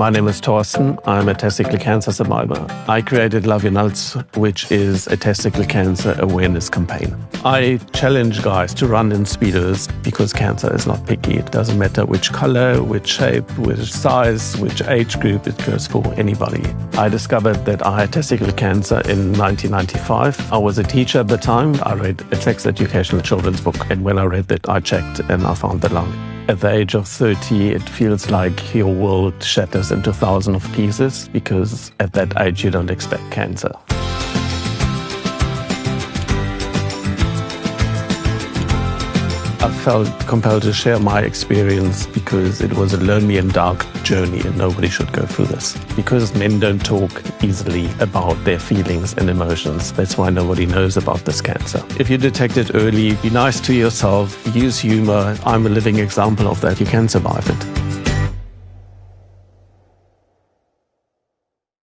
My name is Torsten. I'm a testicle cancer survivor. I created Love Your Nuts, which is a testicle cancer awareness campaign. I challenge guys to run in speedos because cancer is not picky. It doesn't matter which color, which shape, which size, which age group, it goes for anybody. I discovered that I had testicle cancer in 1995. I was a teacher at the time. I read a sex educational children's book, and when I read it, I checked and I found the lung. At the age of 30, it feels like your world shatters into thousands of pieces because at that age you don't expect cancer. I felt compelled to share my experience because it was a lonely and dark journey and nobody should go through this. Because men don't talk easily about their feelings and emotions, that's why nobody knows about this cancer. If you detect it early, be nice to yourself, use humor. I'm a living example of that. You can survive it.